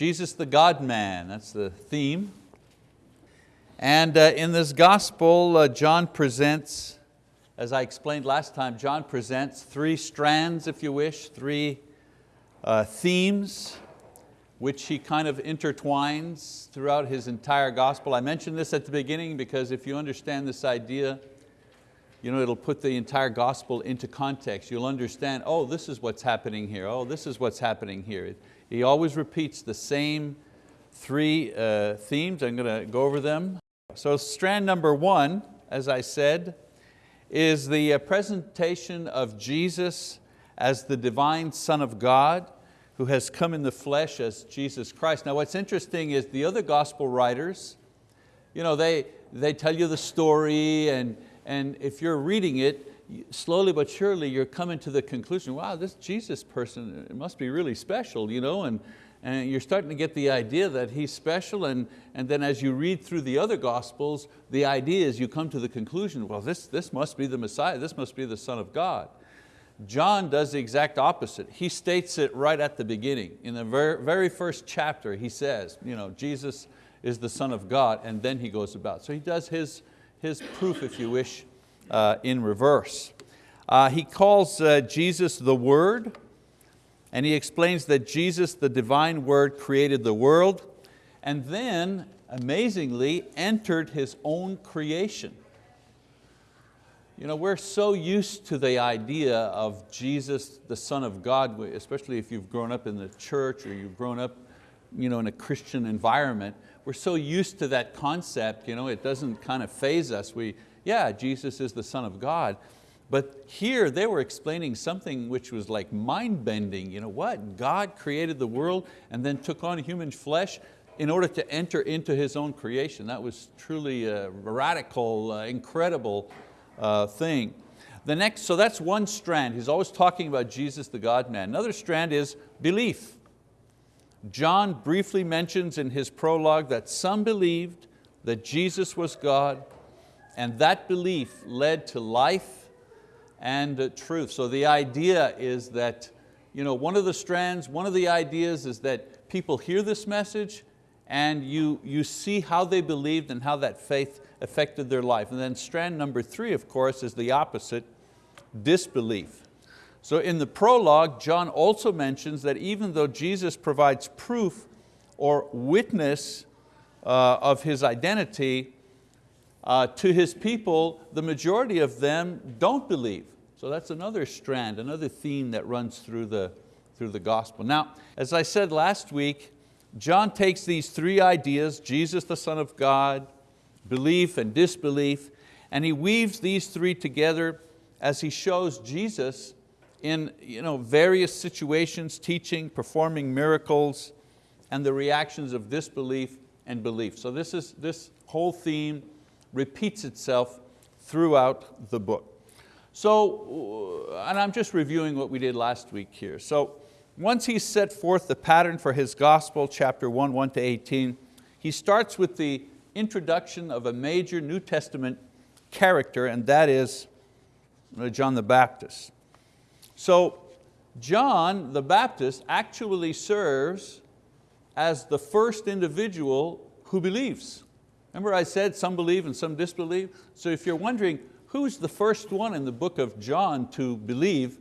Jesus the God-man, that's the theme. And uh, in this gospel, uh, John presents, as I explained last time, John presents three strands, if you wish, three uh, themes which he kind of intertwines throughout his entire gospel. I mentioned this at the beginning because if you understand this idea, you know, it'll put the entire gospel into context. You'll understand, oh, this is what's happening here. Oh, this is what's happening here. He always repeats the same three uh, themes. I'm going to go over them. So strand number one, as I said, is the uh, presentation of Jesus as the divine Son of God who has come in the flesh as Jesus Christ. Now what's interesting is the other gospel writers, you know, they, they tell you the story and, and if you're reading it, slowly but surely you're coming to the conclusion, wow, this Jesus person must be really special, you know, and, and you're starting to get the idea that he's special and, and then as you read through the other gospels, the idea is you come to the conclusion, well, this, this must be the Messiah, this must be the Son of God. John does the exact opposite. He states it right at the beginning. In the very, very first chapter, he says, you know, Jesus is the Son of God, and then he goes about. So he does his, his proof, if you wish, uh, in reverse. Uh, he calls uh, Jesus the Word, and he explains that Jesus, the divine Word, created the world, and then, amazingly, entered His own creation. You know, we're so used to the idea of Jesus, the Son of God, especially if you've grown up in the church or you've grown up you know, in a Christian environment. We're so used to that concept, you know, it doesn't kind of faze us. We, yeah, Jesus is the Son of God. But here they were explaining something which was like mind-bending. You know what? God created the world and then took on human flesh in order to enter into His own creation. That was truly a radical, uh, incredible uh, thing. The next, so that's one strand. He's always talking about Jesus, the God-man. Another strand is belief. John briefly mentions in his prologue that some believed that Jesus was God and that belief led to life and truth. So the idea is that you know, one of the strands, one of the ideas is that people hear this message and you, you see how they believed and how that faith affected their life. And then strand number three, of course, is the opposite, disbelief. So in the prologue, John also mentions that even though Jesus provides proof or witness uh, of His identity uh, to His people, the majority of them don't believe. So that's another strand, another theme that runs through the, through the gospel. Now, as I said last week, John takes these three ideas, Jesus the Son of God, belief and disbelief, and he weaves these three together as he shows Jesus in you know, various situations, teaching, performing miracles, and the reactions of disbelief and belief. So this, is, this whole theme repeats itself throughout the book. So, uh, and I'm just reviewing what we did last week here. So once he set forth the pattern for his gospel, chapter 1, 1 to 18, he starts with the introduction of a major New Testament character, and that is uh, John the Baptist. So John the Baptist actually serves as the first individual who believes. Remember I said some believe and some disbelieve? So if you're wondering who's the first one in the book of John to believe,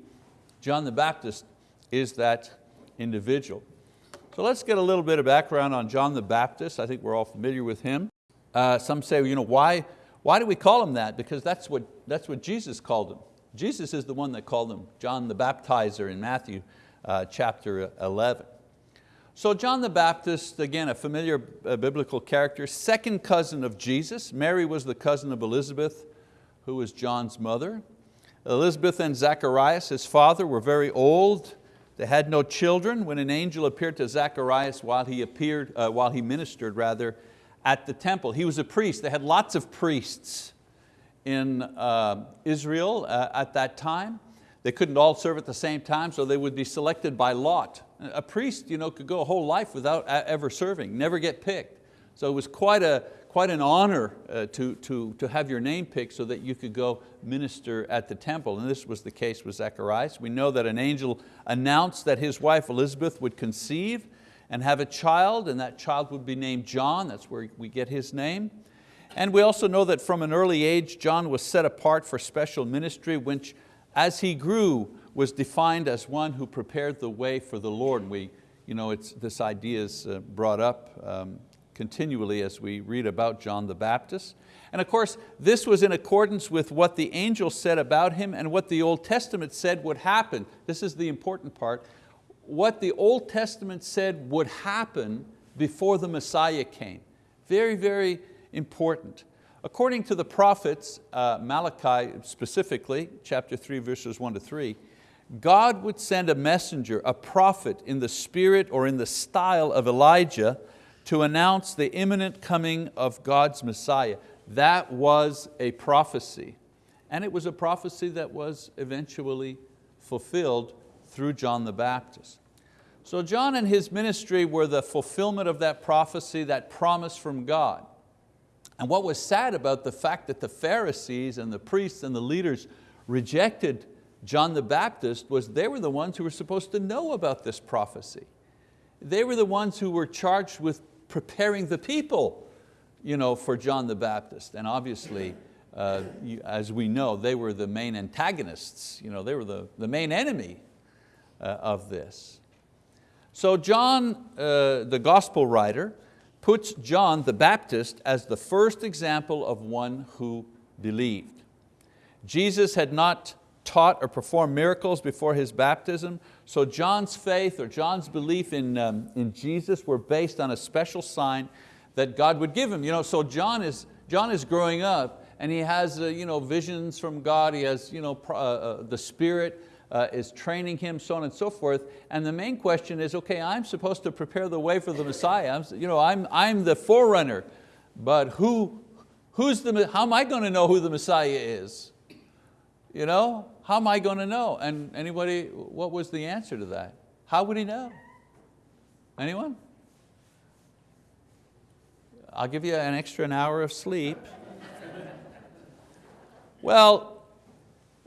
John the Baptist is that individual. So let's get a little bit of background on John the Baptist. I think we're all familiar with him. Uh, some say, you know, why, why do we call him that? Because that's what, that's what Jesus called him. Jesus is the one that called him John the Baptizer in Matthew uh, chapter 11. So John the Baptist, again, a familiar uh, biblical character, second cousin of Jesus. Mary was the cousin of Elizabeth, who was John's mother. Elizabeth and Zacharias, his father, were very old. They had no children when an angel appeared to Zacharias while he appeared, uh, while he ministered rather, at the temple. He was a priest. They had lots of priests in uh, Israel uh, at that time. They couldn't all serve at the same time, so they would be selected by lot. A priest you know, could go a whole life without ever serving, never get picked. So it was quite, a, quite an honor uh, to, to, to have your name picked so that you could go minister at the temple. And this was the case with Zacharias. We know that an angel announced that his wife Elizabeth would conceive and have a child, and that child would be named John, that's where we get his name. And we also know that from an early age, John was set apart for special ministry, which as he grew was defined as one who prepared the way for the Lord. We, you know, it's, this idea is uh, brought up um, continually as we read about John the Baptist. And of course, this was in accordance with what the angel said about him and what the Old Testament said would happen. This is the important part. What the Old Testament said would happen before the Messiah came. Very, very important. According to the prophets, uh, Malachi specifically, chapter three, verses one to three, God would send a messenger, a prophet in the spirit or in the style of Elijah to announce the imminent coming of God's Messiah. That was a prophecy. And it was a prophecy that was eventually fulfilled through John the Baptist. So John and his ministry were the fulfillment of that prophecy, that promise from God. And what was sad about the fact that the Pharisees and the priests and the leaders rejected John the Baptist was they were the ones who were supposed to know about this prophecy. They were the ones who were charged with preparing the people you know, for John the Baptist. And obviously, uh, you, as we know, they were the main antagonists. You know, they were the, the main enemy uh, of this. So John, uh, the gospel writer, puts John the Baptist as the first example of one who believed. Jesus had not taught or performed miracles before his baptism, so John's faith or John's belief in, um, in Jesus were based on a special sign that God would give him. You know, so John is, John is growing up and he has uh, you know, visions from God, he has you know, uh, uh, the Spirit uh, is training him, so on and so forth. And the main question is, okay, I'm supposed to prepare the way for the Messiah. I'm, you know, I'm, I'm the forerunner, but who, who's the, how am I going to know who the Messiah is? You know, how am I going to know? And anybody, what was the answer to that? How would he know? Anyone? I'll give you an extra an hour of sleep. well,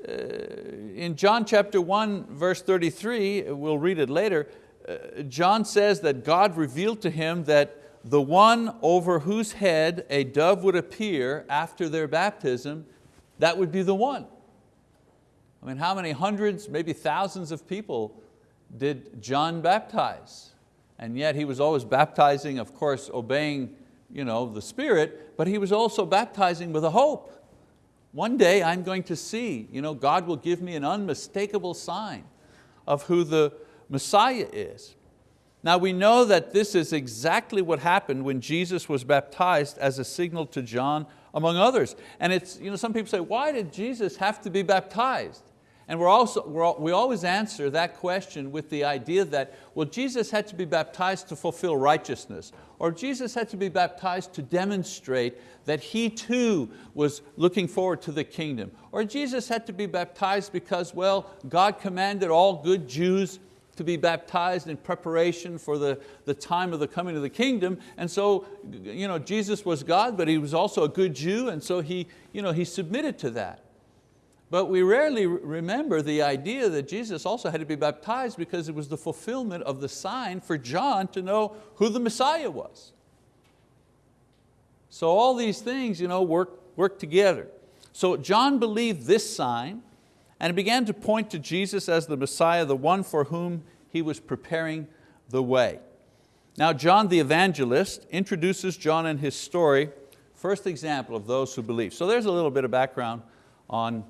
in John chapter 1, verse 33, we'll read it later, uh, John says that God revealed to him that the one over whose head a dove would appear after their baptism, that would be the one. I mean, how many hundreds, maybe thousands of people did John baptize? And yet he was always baptizing, of course, obeying you know, the Spirit, but he was also baptizing with a hope. One day I'm going to see, you know, God will give me an unmistakable sign of who the Messiah is. Now we know that this is exactly what happened when Jesus was baptized as a signal to John among others. And it's, you know, some people say, why did Jesus have to be baptized? And we're also, we're, we always answer that question with the idea that, well, Jesus had to be baptized to fulfill righteousness, or Jesus had to be baptized to demonstrate that He too was looking forward to the kingdom, or Jesus had to be baptized because, well, God commanded all good Jews to be baptized in preparation for the, the time of the coming of the kingdom. And so you know, Jesus was God, but He was also a good Jew, and so He, you know, he submitted to that. But we rarely remember the idea that Jesus also had to be baptized because it was the fulfillment of the sign for John to know who the Messiah was. So all these things you know, work, work together. So John believed this sign and began to point to Jesus as the Messiah, the one for whom he was preparing the way. Now John the evangelist introduces John and his story, first example of those who believe. So there's a little bit of background on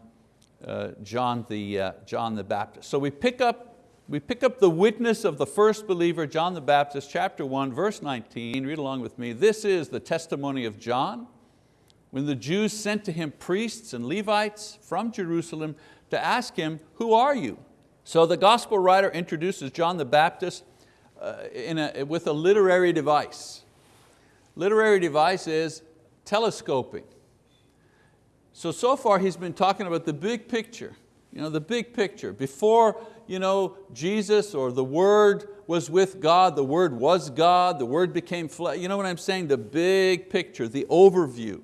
John, the, uh, John the Baptist. So we pick, up, we pick up the witness of the first believer, John the Baptist, chapter 1, verse 19, read along with me. This is the testimony of John, when the Jews sent to him priests and Levites from Jerusalem to ask him, who are you? So the gospel writer introduces John the Baptist uh, in a, with a literary device. Literary device is telescoping. So, so far he's been talking about the big picture, you know, the big picture. Before you know, Jesus or the Word was with God, the Word was God, the Word became flesh. You know what I'm saying? The big picture, the overview.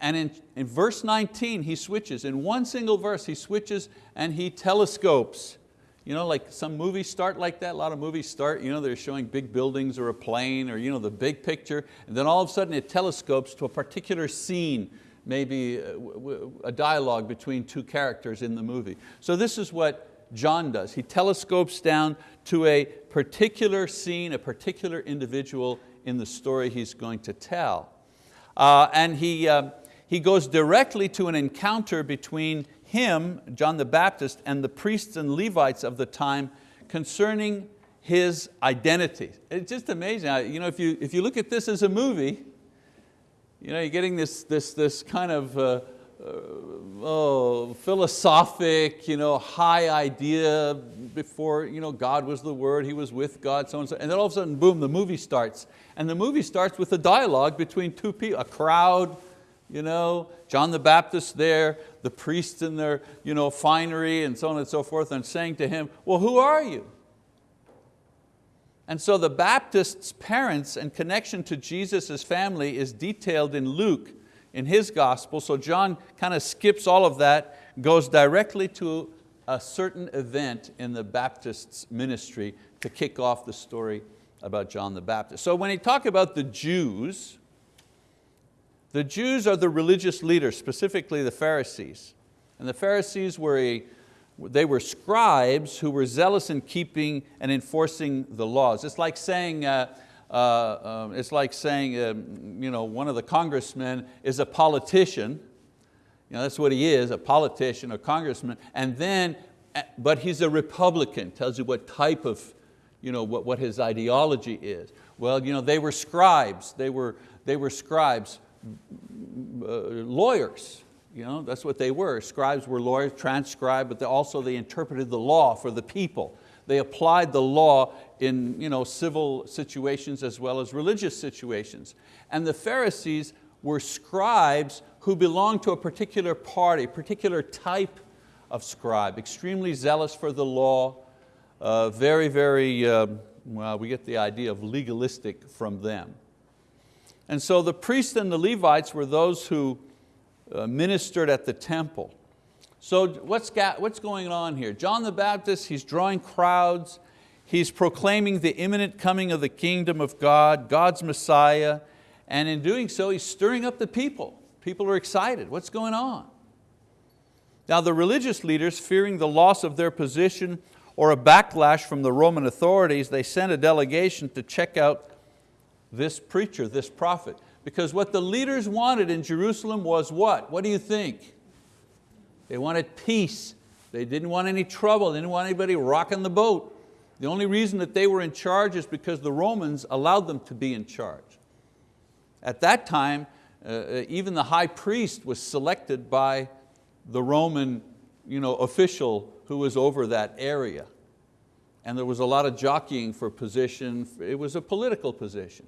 And in, in verse 19 he switches, in one single verse he switches and he telescopes. You know, like some movies start like that, a lot of movies start, you know, they're showing big buildings or a plane or you know, the big picture, and then all of a sudden it telescopes to a particular scene, maybe uh, a dialogue between two characters in the movie. So this is what John does. He telescopes down to a particular scene, a particular individual in the story he's going to tell. Uh, and he, uh, he goes directly to an encounter between him, John the Baptist, and the priests and Levites of the time concerning his identity. It's just amazing. You know, if, you, if you look at this as a movie, you know, you're getting this, this, this kind of uh, uh, oh, philosophic, you know, high idea before you know, God was the Word, He was with God, so and so. And then all of a sudden, boom, the movie starts. And the movie starts with a dialogue between two people, a crowd, you know, John the Baptist there, the priests in their you know, finery and so on and so forth, and saying to him, well, who are you? And so the Baptist's parents and connection to Jesus' family is detailed in Luke in his gospel, so John kind of skips all of that, goes directly to a certain event in the Baptist's ministry to kick off the story about John the Baptist. So when he talk about the Jews, the Jews are the religious leaders, specifically the Pharisees. And the Pharisees were, a, they were scribes who were zealous in keeping and enforcing the laws. It's like saying, uh, uh, uh, it's like saying um, you know, one of the congressmen is a politician, you know, that's what he is, a politician, a congressman, and then, but he's a Republican, tells you what type of, you know, what, what his ideology is. Well, you know, they were scribes, they were, they were scribes uh, lawyers. You know, that's what they were. Scribes were lawyers, transcribed, but they also they interpreted the law for the people. They applied the law in you know, civil situations as well as religious situations. And the Pharisees were scribes who belonged to a particular party, particular type of scribe, extremely zealous for the law, uh, very, very, uh, well, we get the idea of legalistic from them. And so the priests and the Levites were those who Uh, ministered at the temple. So what's, what's going on here? John the Baptist, he's drawing crowds, he's proclaiming the imminent coming of the kingdom of God, God's Messiah, and in doing so, he's stirring up the people. People are excited, what's going on? Now the religious leaders, fearing the loss of their position or a backlash from the Roman authorities, they sent a delegation to check out this preacher, this prophet. Because what the leaders wanted in Jerusalem was what? What do you think? They wanted peace. They didn't want any trouble. They didn't want anybody rocking the boat. The only reason that they were in charge is because the Romans allowed them to be in charge. At that time, uh, uh even the high priest was selected by the Roman you know, official who was over that area. And there was a lot of jockeying for position. It was a political position.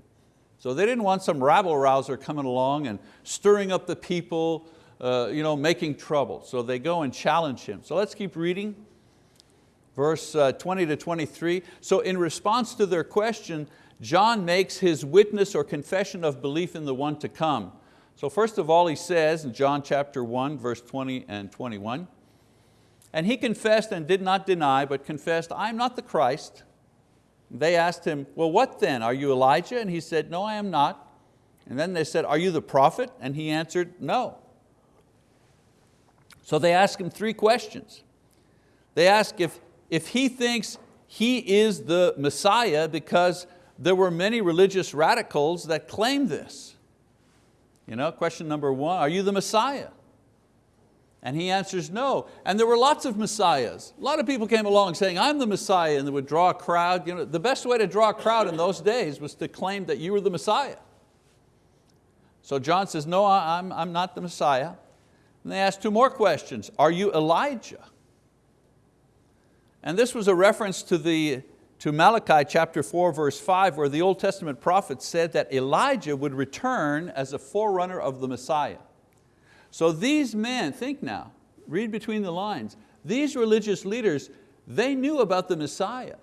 So they didn't want some rabble rouser coming along and stirring up the people, uh, you know, making trouble. So they go and challenge him. So let's keep reading. Verse uh, 20 to 23. So in response to their question, John makes his witness or confession of belief in the one to come. So first of all, he says in John chapter 1, verse 20 and 21, and he confessed and did not deny, but confessed, I am not the Christ. They asked him, well, what then? Are you Elijah? And he said, no, I am not. And then they said, are you the prophet? And he answered, no. So they asked him three questions. They asked if, if he thinks he is the Messiah because there were many religious radicals that claimed this. You know, question number one, are you the Messiah? And he answers no. And there were lots of messiahs. A lot of people came along saying, I'm the Messiah, and they would draw a crowd. You know, the best way to draw a crowd in those days was to claim that you were the Messiah. So John says, no, I'm, I'm not the Messiah. And they asked two more questions. Are you Elijah? And this was a reference to, the, to Malachi chapter 4 verse 5 where the Old Testament prophet said that Elijah would return as a forerunner of the Messiah. So these men, think now, read between the lines, these religious leaders, they knew about the Messiah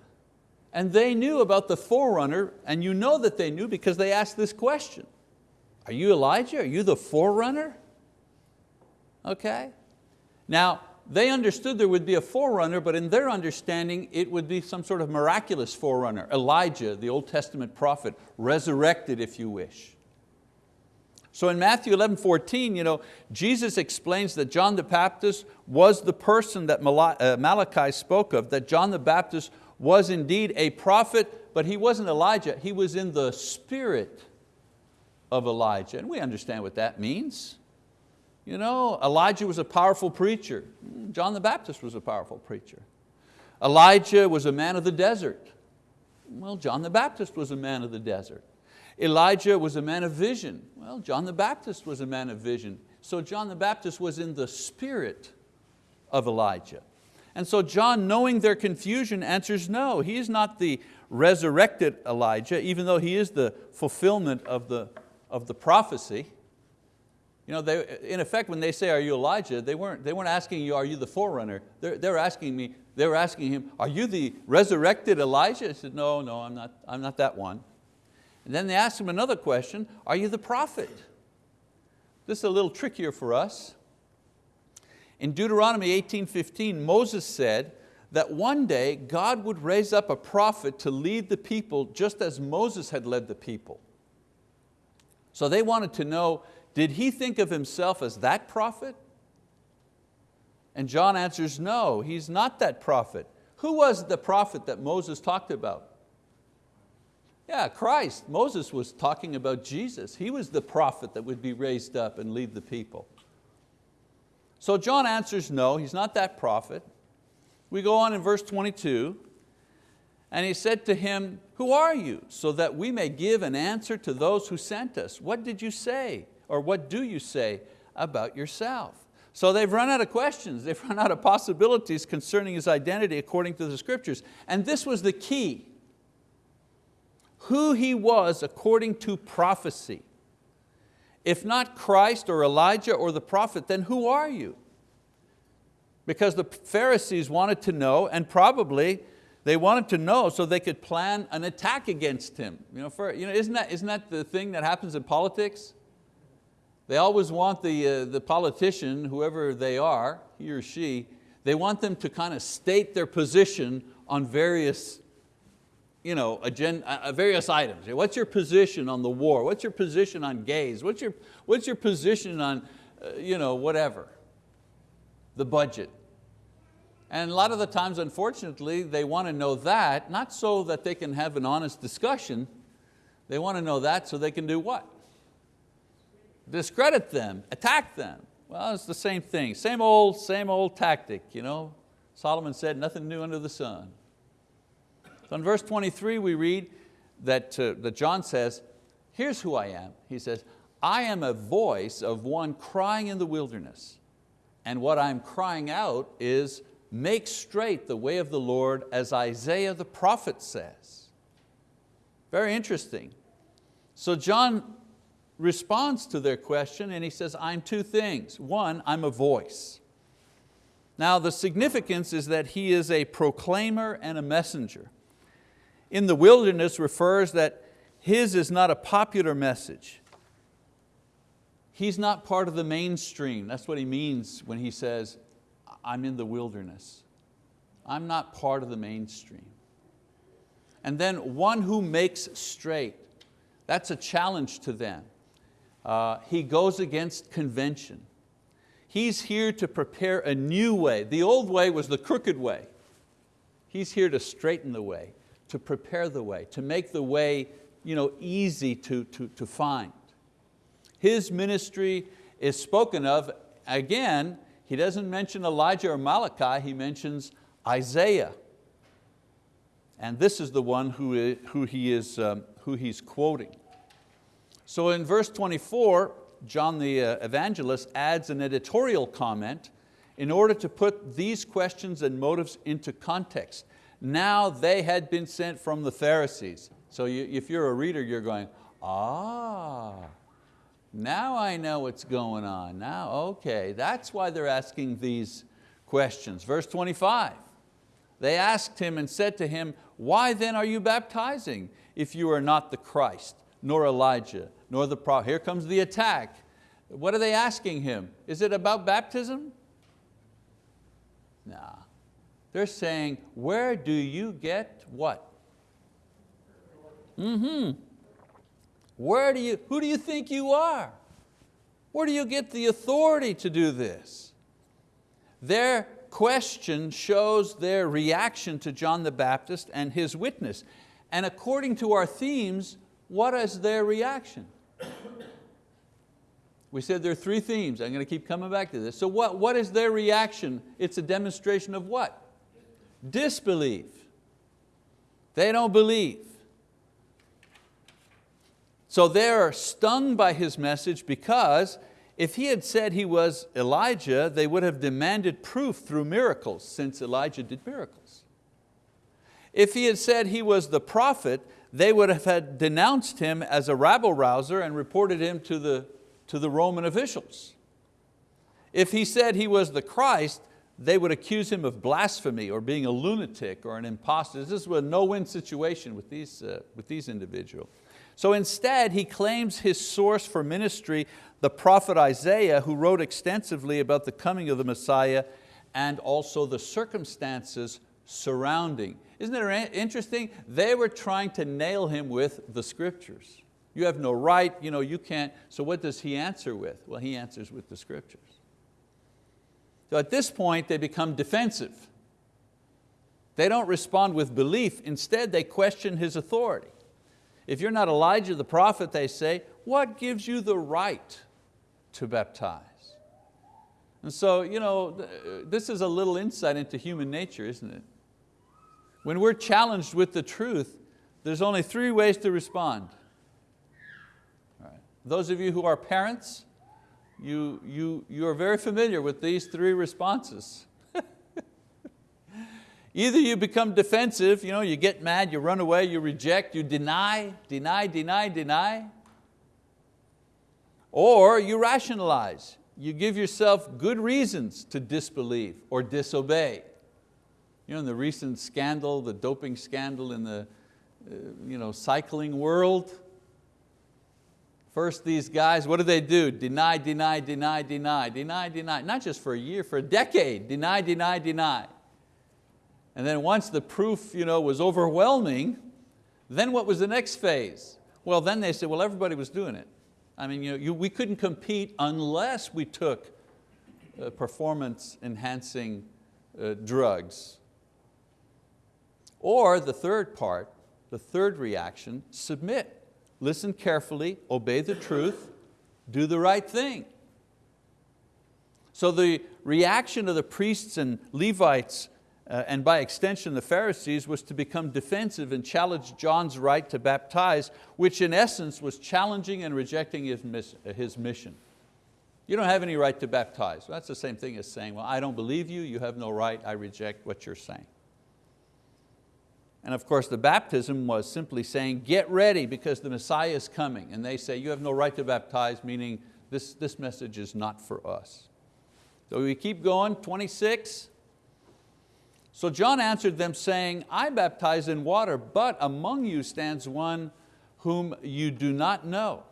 and they knew about the forerunner and you know that they knew because they asked this question. Are you Elijah? Are you the forerunner? Okay. Now, they understood there would be a forerunner, but in their understanding, it would be some sort of miraculous forerunner. Elijah, the Old Testament prophet, resurrected if you wish. So in Matthew 11, 14, you know, Jesus explains that John the Baptist was the person that uh, Malachi spoke of, that John the Baptist was indeed a prophet, but he wasn't Elijah, he was in the spirit of Elijah. And we understand what that means. You know, Elijah was a powerful preacher. John the Baptist was a powerful preacher. Elijah was a man of the desert. Well, John the Baptist was a man of the desert. Elijah was a man of vision. Well, John the Baptist was a man of vision. So John the Baptist was in the spirit of Elijah. And so John, knowing their confusion, answers no. He is not the resurrected Elijah, even though he is the fulfillment of the, of the prophecy. You know, they, in effect, when they say, are you Elijah, they weren't, they weren't asking you, are you the forerunner? They're, they're asking me, they were asking him, are you the resurrected Elijah? He said, no, no, I'm not, I'm not that one. And then they asked him another question, are you the prophet? This is a little trickier for us. In Deuteronomy 18.15, Moses said that one day God would raise up a prophet to lead the people just as Moses had led the people. So they wanted to know, did he think of himself as that prophet? And John answers, no, he's not that prophet. Who was the prophet that Moses talked about? Yeah, Christ. Moses was talking about Jesus. He was the prophet that would be raised up and lead the people. So John answers no, he's not that prophet. We go on in verse 22, and he said to him, who are you? So that we may give an answer to those who sent us. What did you say? Or what do you say about yourself? So they've run out of questions, they've run out of possibilities concerning his identity according to the scriptures. And this was the key who he was according to prophecy. If not Christ or Elijah or the prophet, then who are you? Because the Pharisees wanted to know, and probably they wanted to know so they could plan an attack against him. You know, for, you know, isn't, that, isn't that the thing that happens in politics? They always want the, uh, the politician, whoever they are, he or she, they want them to kind of state their position on various you know, agenda, uh, various items. What's your position on the war? What's your position on gays? What's your, what's your position on uh, you know, whatever? The budget. And a lot of the times, unfortunately, they want to know that, not so that they can have an honest discussion, they want to know that so they can do what? Discredit them, attack them. Well, it's the same thing, same old, same old tactic. You know? Solomon said, nothing new under the sun. So in verse 23 we read that, uh, that John says, here's who I am. He says, I am a voice of one crying in the wilderness. And what I'm crying out is, make straight the way of the Lord as Isaiah the prophet says. Very interesting. So John responds to their question and he says, I'm two things. One, I'm a voice. Now the significance is that he is a proclaimer and a messenger in the wilderness refers that his is not a popular message. He's not part of the mainstream. That's what he means when he says, I'm in the wilderness. I'm not part of the mainstream. And then one who makes straight. That's a challenge to them. Uh, he goes against convention. He's here to prepare a new way. The old way was the crooked way. He's here to straighten the way to prepare the way, to make the way you know, easy to, to, to find. His ministry is spoken of, again, he doesn't mention Elijah or Malachi, he mentions Isaiah. And this is the one who, who, he is, um, who he's quoting. So in verse 24, John the uh, evangelist adds an editorial comment in order to put these questions and motives into context. Now they had been sent from the Pharisees. So you, if you're a reader, you're going, ah, now I know what's going on. Now, okay, that's why they're asking these questions. Verse 25, they asked him and said to him, why then are you baptizing if you are not the Christ, nor Elijah, nor the prophet? Here comes the attack. What are they asking him? Is it about baptism? Nah. They're saying, where do you get what? Mm-hmm. Where do you, who do you think you are? Where do you get the authority to do this? Their question shows their reaction to John the Baptist and his witness. And according to our themes, what is their reaction? We said there are three themes. I'm going to keep coming back to this. So what, what is their reaction? It's a demonstration of what? Disbelief. They don't believe. So they're stung by his message because if he had said he was Elijah, they would have demanded proof through miracles since Elijah did miracles. If he had said he was the prophet, they would have had denounced him as a rabble rouser and reported him to the, to the Roman officials. If he said he was the Christ, they would accuse him of blasphemy or being a lunatic or an impostor. This was a no-win situation with these, uh, with these individuals. So instead, he claims his source for ministry, the prophet Isaiah, who wrote extensively about the coming of the Messiah and also the circumstances surrounding. Isn't it interesting? They were trying to nail him with the scriptures. You have no right, you, know, you can't. So what does he answer with? Well, he answers with the scriptures. So at this point, they become defensive. They don't respond with belief. Instead, they question his authority. If you're not Elijah the prophet, they say, what gives you the right to baptize? And so, you know, this is a little insight into human nature, isn't it? When we're challenged with the truth, there's only three ways to respond. Those of you who are parents, you, you, you are very familiar with these three responses. Either you become defensive, you, know, you get mad, you run away, you reject, you deny, deny, deny, deny. Or you rationalize, you give yourself good reasons to disbelieve or disobey. You know, in the recent scandal, the doping scandal in the uh, you know, cycling world, First these guys, what do they do? Deny, deny, deny, deny, deny, deny. Not just for a year, for a decade. Deny, deny, deny. And then once the proof you know, was overwhelming, then what was the next phase? Well, then they said, well, everybody was doing it. I mean, you know, you, we couldn't compete unless we took uh, performance enhancing uh, drugs. Or the third part, the third reaction, submit. Listen carefully, obey the truth, do the right thing. So the reaction of the priests and Levites uh, and by extension the Pharisees, was to become defensive and challenge John's right to baptize, which in essence was challenging and rejecting his, his mission. You don't have any right to baptize. Well, that's the same thing as saying, well, I don't believe you, you have no right, I reject what you're saying. And of course the baptism was simply saying, get ready because the Messiah is coming. And they say, you have no right to baptize, meaning this, this message is not for us. So we keep going, 26. So John answered them saying, I baptize in water, but among you stands one whom you do not know.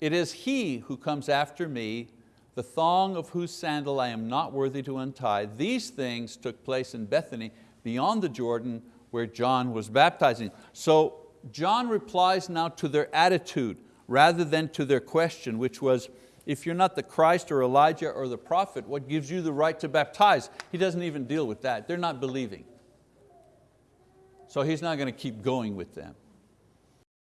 It is he who comes after me, the thong of whose sandal I am not worthy to untie. These things took place in Bethany, beyond the Jordan, where John was baptizing. So John replies now to their attitude rather than to their question, which was, if you're not the Christ or Elijah or the prophet, what gives you the right to baptize? He doesn't even deal with that. They're not believing. So he's not going to keep going with them.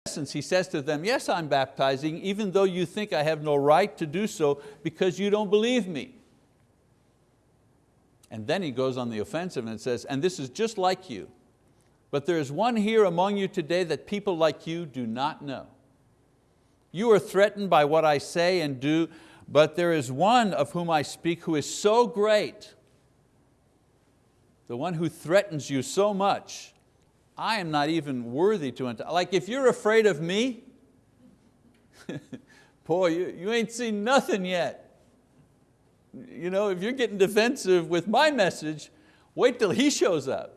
In essence, he says to them, yes, I'm baptizing, even though you think I have no right to do so because you don't believe me. And then he goes on the offensive and says, and this is just like you, but there is one here among you today that people like you do not know. You are threatened by what I say and do, but there is one of whom I speak who is so great, the one who threatens you so much, I am not even worthy to enter. Like if you're afraid of me, boy, you, you ain't seen nothing yet. You know, if you're getting defensive with my message, wait till he shows up.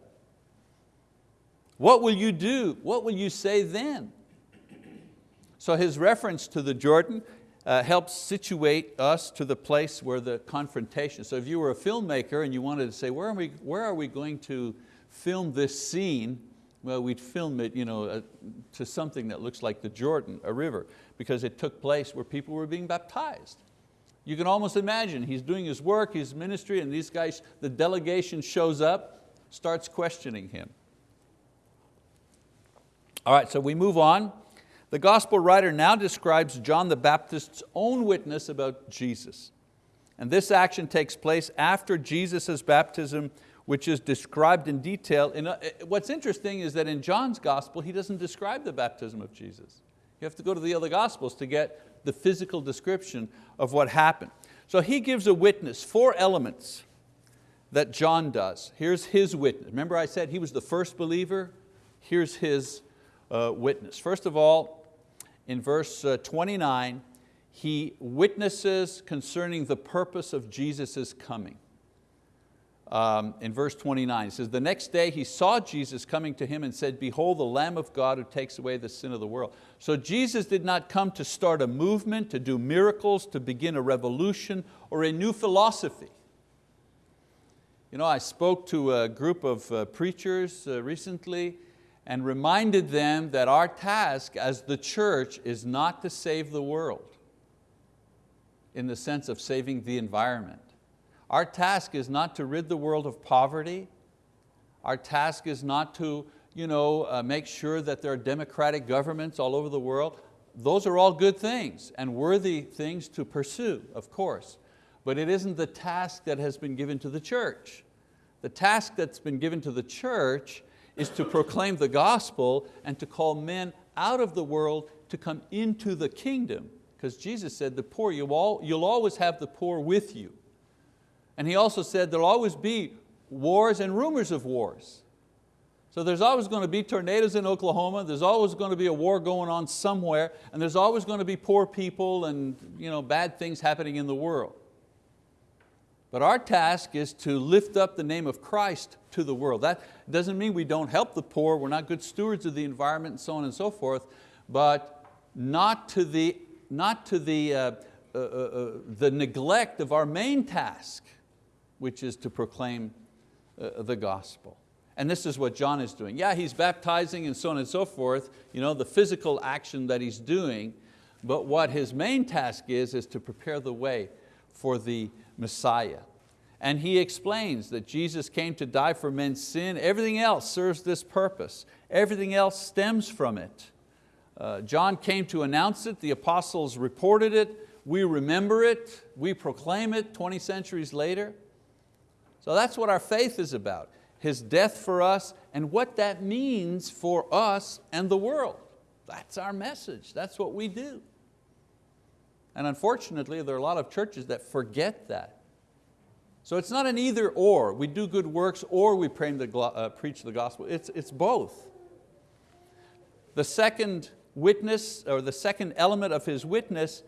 What will you do? What will you say then? So his reference to the Jordan uh, helps situate us to the place where the confrontation. So if you were a filmmaker and you wanted to say, where are we, where are we going to film this scene? Well, we'd film it you know, uh, to something that looks like the Jordan, a river, because it took place where people were being baptized. You can almost imagine, he's doing his work, his ministry, and these guys, the delegation shows up, starts questioning him. All right, so we move on. The gospel writer now describes John the Baptist's own witness about Jesus. And this action takes place after Jesus' baptism, which is described in detail. A, uh, what's interesting is that in John's gospel, he doesn't describe the baptism of Jesus. You have to go to the other gospels to get the physical description of what happened. So he gives a witness, four elements that John does. Here's his witness. Remember I said he was the first believer? Here's his uh, witness. First of all, in verse uh, 29, he witnesses concerning the purpose of Jesus' coming. Um, in verse 29, he says, the next day he saw Jesus coming to him and said, behold the Lamb of God who takes away the sin of the world. So Jesus did not come to start a movement, to do miracles, to begin a revolution or a new philosophy. You know, I spoke to a group of uh, preachers uh, recently and reminded them that our task as the church is not to save the world in the sense of saving the environment. Our task is not to rid the world of poverty. Our task is not to you know, uh, make sure that there are democratic governments all over the world. Those are all good things and worthy things to pursue, of course. But it isn't the task that has been given to the church. The task that's been given to the church is to proclaim the gospel and to call men out of the world to come into the kingdom. Because Jesus said the poor, you'll, all, you'll always have the poor with you. And He also said there'll always be wars and rumors of wars. So there's always going to be tornadoes in Oklahoma, there's always going to be a war going on somewhere, and there's always going to be poor people and you know, bad things happening in the world. But our task is to lift up the name of Christ to the world. That doesn't mean we don't help the poor, we're not good stewards of the environment and so on and so forth, but not to the, not to the, uh, uh, uh, uh the neglect of our main task, which is to proclaim uh, the gospel. And this is what John is doing. Yeah, he's baptizing and so on and so forth, you know, the physical action that he's doing, but what his main task is, is to prepare the way for the Messiah. And he explains that Jesus came to die for men's sin. Everything else serves this purpose. Everything else stems from it. Uh, John came to announce it, the apostles reported it, we remember it, we proclaim it 20 centuries later. So that's what our faith is about, His death for us and what that means for us and the world. That's our message, that's what we do. And unfortunately, there are a lot of churches that forget that. So it's not an either or, we do good works or we uh, preach the gospel, it's, it's both. The second witness, or the second element of his witness,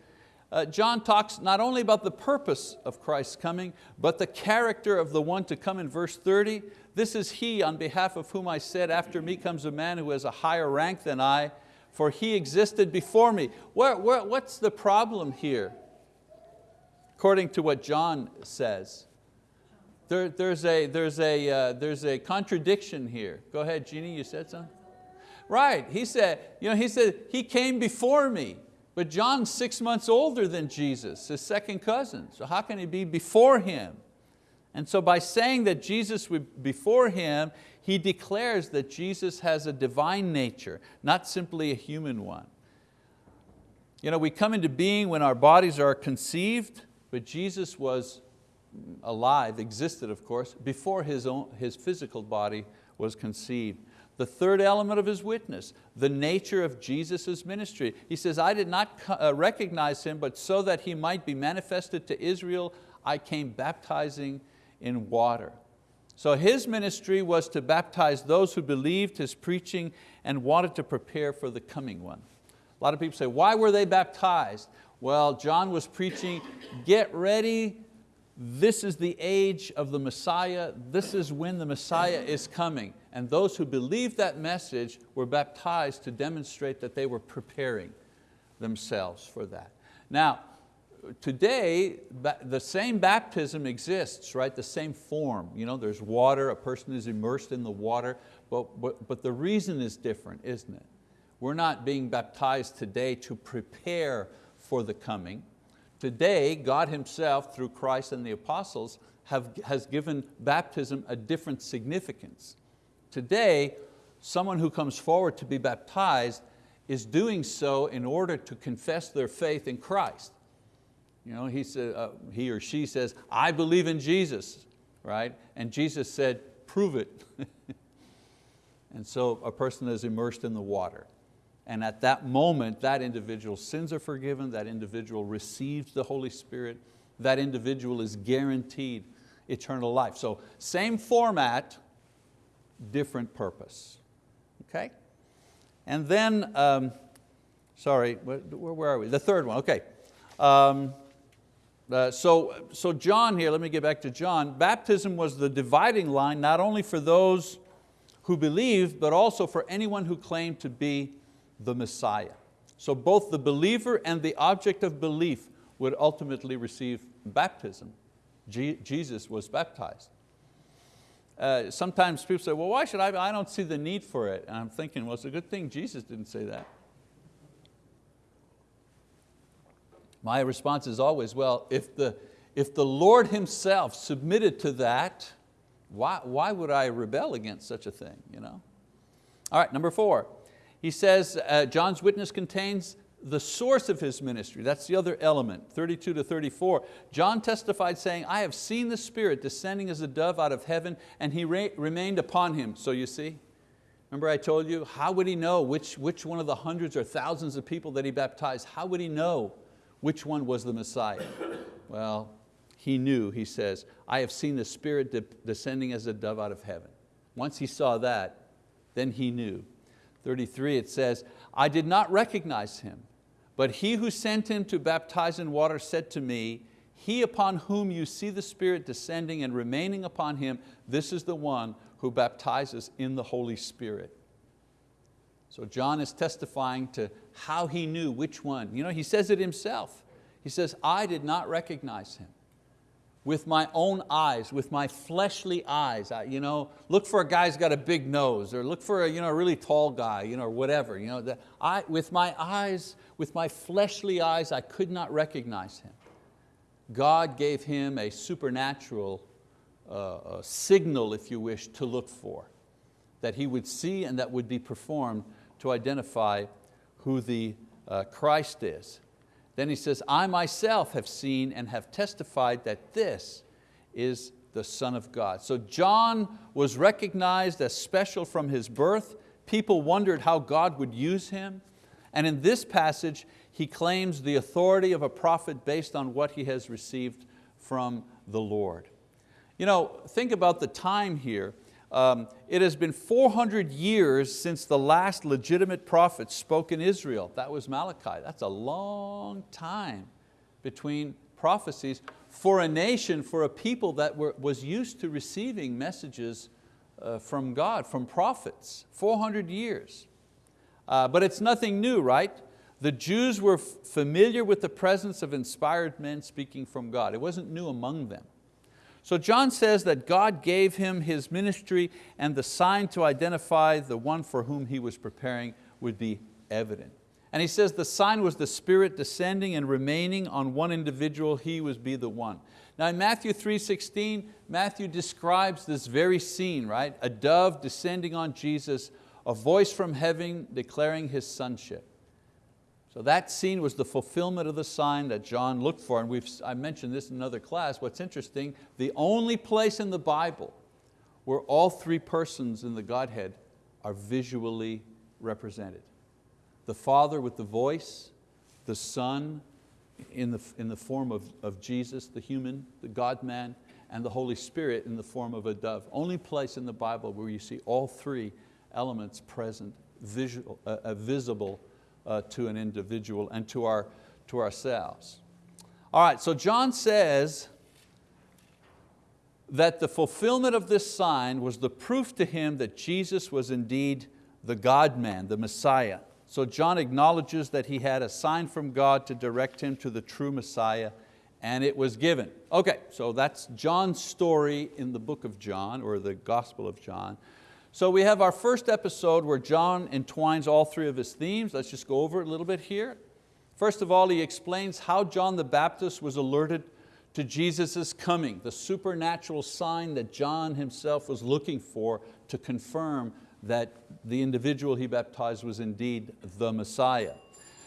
uh, John talks not only about the purpose of Christ's coming, but the character of the one to come in verse 30. This is he on behalf of whom I said, after me comes a man who has a higher rank than I, for he existed before me. Where, where, what's the problem here? According to what John says, there, there's, a, there's, a, uh, there's a contradiction here. Go ahead, Jeannie, you said something? Right, he said, you know, he said, he came before me, but John's six months older than Jesus, his second cousin, so how can he be before him? And so by saying that Jesus was before him, he declares that Jesus has a divine nature, not simply a human one. You know, we come into being when our bodies are conceived, but Jesus was alive, existed of course, before his, own, his physical body was conceived. The third element of his witness, the nature of Jesus' ministry. He says, I did not uh, recognize him, but so that he might be manifested to Israel, I came baptizing in water. So his ministry was to baptize those who believed his preaching and wanted to prepare for the coming one. A lot of people say, why were they baptized? Well, John was preaching, get ready, this is the age of the Messiah, this is when the Messiah is coming. And those who believed that message were baptized to demonstrate that they were preparing themselves for that. Now, today, the same baptism exists, right? The same form. You know, there's water, a person is immersed in the water, but, but, but the reason is different, isn't it? We're not being baptized today to prepare for the coming. Today, God Himself, through Christ and the apostles, have, has given baptism a different significance. Today, someone who comes forward to be baptized is doing so in order to confess their faith in Christ. You know, he, said, uh, he or she says, I believe in Jesus, right? And Jesus said, prove it. and so a person is immersed in the water. And at that moment, that individual's sins are forgiven, that individual receives the Holy Spirit, that individual is guaranteed eternal life. So same format, different purpose. Okay? And then, um, sorry, where, where, are we? The third one, okay. Um, uh, so, so John here, let me get back to John. Baptism was the dividing line not only for those who believed, but also for anyone who claimed to be the Messiah. So both the believer and the object of belief would ultimately receive baptism. Je Jesus was baptized. Uh, sometimes people say, well, why should I? I don't see the need for it. And I'm thinking, well, it's a good thing Jesus didn't say that. My response is always, well, if the, if the Lord Himself submitted to that, why, why would I rebel against such a thing? You know? All right, number four. He says uh, John's witness contains the source of his ministry. That's the other element, 32 to 34. John testified saying, I have seen the Spirit descending as a dove out of heaven and He remained upon him. So you see, remember I told you, how would he know which, which one of the hundreds or thousands of people that he baptized, how would he know which one was the Messiah? Well, he knew, he says, I have seen the Spirit de descending as a dove out of heaven. Once he saw that, then he knew. 33 it says, I did not recognize him, but he who sent him to baptize in water said to me, he upon whom you see the Spirit descending and remaining upon him, this is the one who baptizes in the Holy Spirit. So John is testifying to how he knew which one. You know, he says it himself. He says, I did not recognize him with my own eyes, with my fleshly eyes. I, you know, look for a guy who's got a big nose or look for a, you know, a really tall guy you know, or whatever. You know, the, I, with my eyes, with my fleshly eyes, I could not recognize him. God gave him a supernatural uh, a signal, if you wish, to look for, that he would see and that would be performed to identify who the uh, Christ is. Then he says, I myself have seen and have testified that this is the Son of God. So John was recognized as special from his birth. People wondered how God would use him. And in this passage, he claims the authority of a prophet based on what he has received from the Lord. You know, think about the time here. Um, it has been 400 years since the last legitimate prophet spoke in Israel. That was Malachi. That's a long time between prophecies for a nation, for a people that were, was used to receiving messages uh, from God, from prophets, 400 years. Uh, but it's nothing new, right? The Jews were familiar with the presence of inspired men speaking from God. It wasn't new among them. So John says that God gave him his ministry and the sign to identify the one for whom he was preparing would be evident. And he says the sign was the Spirit descending and remaining on one individual, he would be the one. Now in Matthew 3.16, Matthew describes this very scene, right? A dove descending on Jesus, a voice from heaven declaring His sonship. So that scene was the fulfillment of the sign that John looked for, and we've, I mentioned this in another class. What's interesting, the only place in the Bible where all three persons in the Godhead are visually represented. The Father with the voice, the Son in the, in the form of, of Jesus, the human, the God-man, and the Holy Spirit in the form of a dove. Only place in the Bible where you see all three elements present, visual, uh, uh, visible uh, to an individual and to, our, to ourselves. All right, so John says that the fulfillment of this sign was the proof to him that Jesus was indeed the God-man, the Messiah. So John acknowledges that he had a sign from God to direct him to the true Messiah and it was given. Okay, so that's John's story in the book of John or the Gospel of John. So we have our first episode where John entwines all three of his themes. Let's just go over it a little bit here. First of all, he explains how John the Baptist was alerted to Jesus' coming, the supernatural sign that John himself was looking for to confirm that the individual he baptized was indeed the Messiah.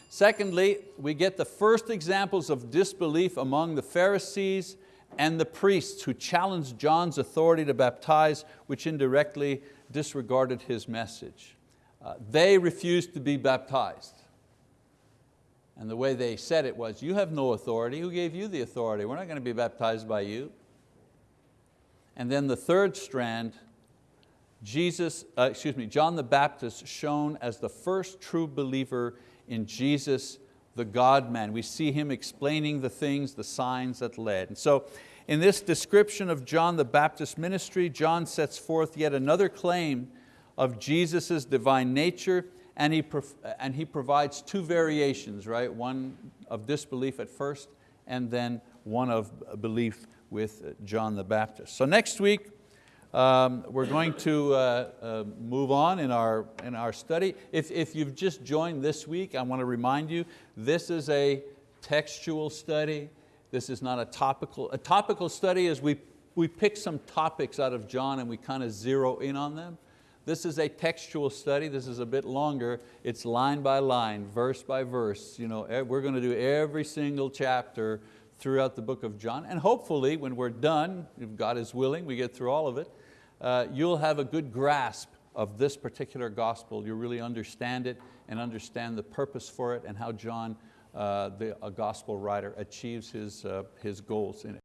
Secondly, we get the first examples of disbelief among the Pharisees and the priests who challenged John's authority to baptize, which indirectly disregarded his message. Uh, they refused to be baptized. And the way they said it was, you have no authority, who gave you the authority? We're not going to be baptized by you. And then the third strand, Jesus, uh, excuse me, John the Baptist shown as the first true believer in Jesus, the God-man. We see him explaining the things, the signs that led. And so in this description of John the Baptist ministry, John sets forth yet another claim of Jesus' divine nature and he, and he provides two variations, right? One of disbelief at first and then one of belief with John the Baptist. So next week, um, we're going to uh, uh, move on in our, in our study. If, if you've just joined this week, I want to remind you, this is a textual study. This is not a topical. A topical study is we, we pick some topics out of John and we kind of zero in on them. This is a textual study, this is a bit longer. It's line by line, verse by verse. You know, we're going to do every single chapter throughout the book of John. And hopefully when we're done, if God is willing, we get through all of it, uh, you'll have a good grasp of this particular gospel. You'll really understand it and understand the purpose for it and how John, the, a gospel writer, achieves his, uh, his goals in it.